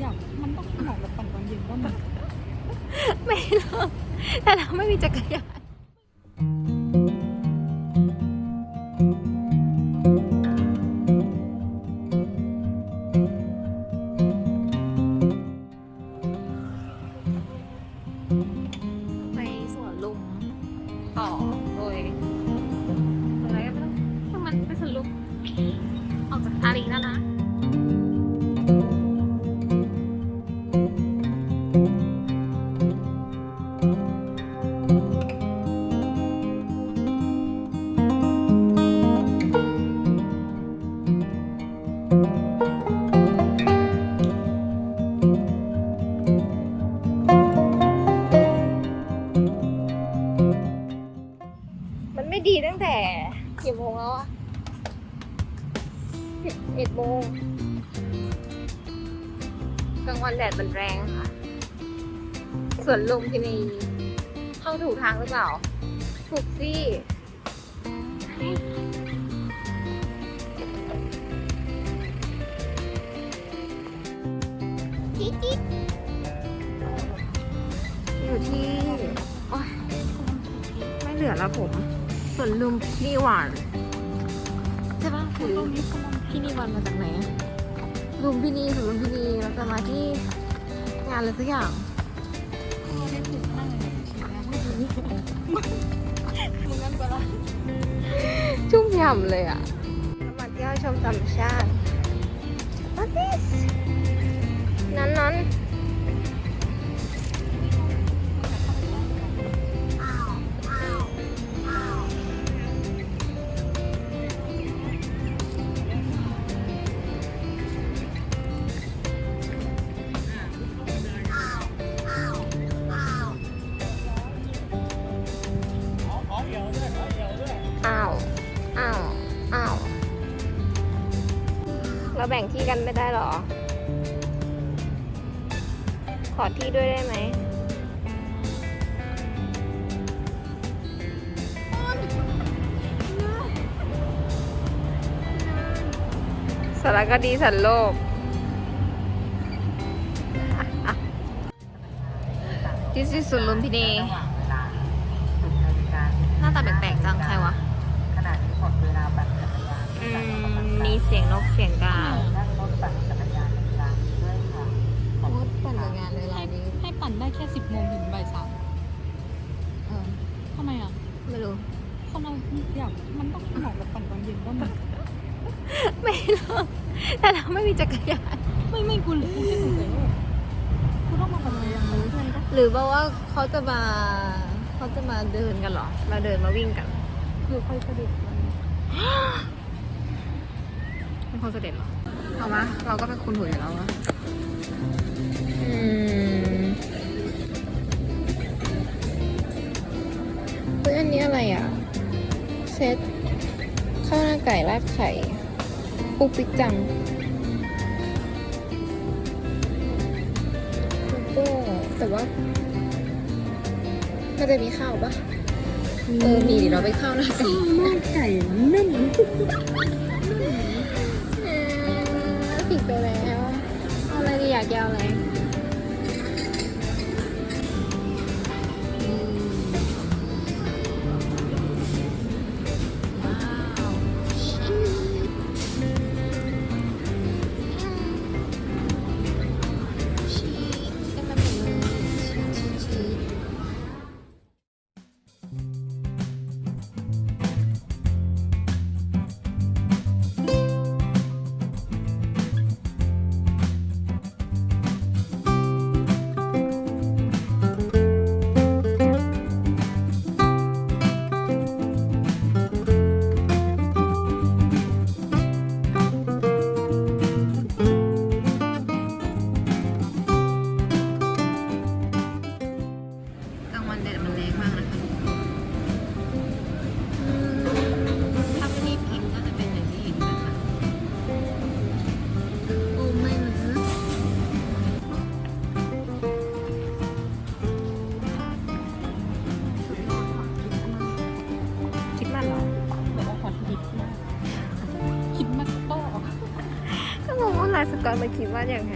อยากมันต้องเหมาะกับปั่นตอนเย็นก็มันไม่หรอกแต่เราไม่มีจักรยานไปสวนลุมต่อโดยอะไรก็ไม่ต้องช่างมันไปสวนลุมออกจากอารีแล้วนะ ไม่ดีตั้งแต่กี่โมงแล้วอะสิบเอ็ดโมงกลางวันแดดมันแรงค่ะ ส่วนลุมพินีเข้าถูกทางหรือเปล่า ถูกสิจิ๊ดจิ๊ดอยู่ที่ โอ๊ยไม่เหลือแล้วผม ส่วนลุมพินีวันใช่ปะหรือพินีวันมาจากไหนอะลุมพินีส่วนลุมพินีเราจะมาที่งานอะไรสักอย่างไม่ถูกนั่งเลยมึงงั้นก็ละชุ่มฉ่ำเลยอะมาเที่ยวชมธรรมชาติ What this นั้นนั้น เราแบ่งที่กันไม่ได้หรอ ขอที่ด้วยได้ไหมสารคดีสันโลก This is สุลุมพินีหน้าตาแปลกๆจังใครวะขณะที่หมดเวลาปั่นจักรยานอืมมีเสียงนกเสียงกานั่ง อยากมันต้องเหมาะกับปั่นตอนเย็นก็มันไม่หรอกแต่เราไม่มีจักรยานไม่ไม่กูกูแค่สงสัยว่ากูต้องมาปั่นจักรยานรู้ใช่ไหมหรือว่าว่าเขาจะมาเขาจะมาเดินกันเหรอมาเดินมาวิ่งกัน คือค่อยเสด็จมันเป็นคนเสด็จเหรอเอาวะเราก็เป็นคุณหูอยู่แล้ววะ ไก่ราดไข่ปุกปิกจังแล้วก็แต่ว่ามันจะมีข้าวปะเออมีเดี๋ยวเราไปข้าวหน้าไก่หน้าไก่นึ่งเออผิดไปแล้ว เอาอะไรดีอยากยาวอะไร มันเดดมันแรงมากนะคะถ้าไม่รีบกินก็จะเป็นอย่างที่เห็นนะคะโอ้ไม่นคิดมากเหรอบอกว่าขอคิดมากคิดมากโต้ก็งงว่าลายสกอตมาคิดว่าอย่างไร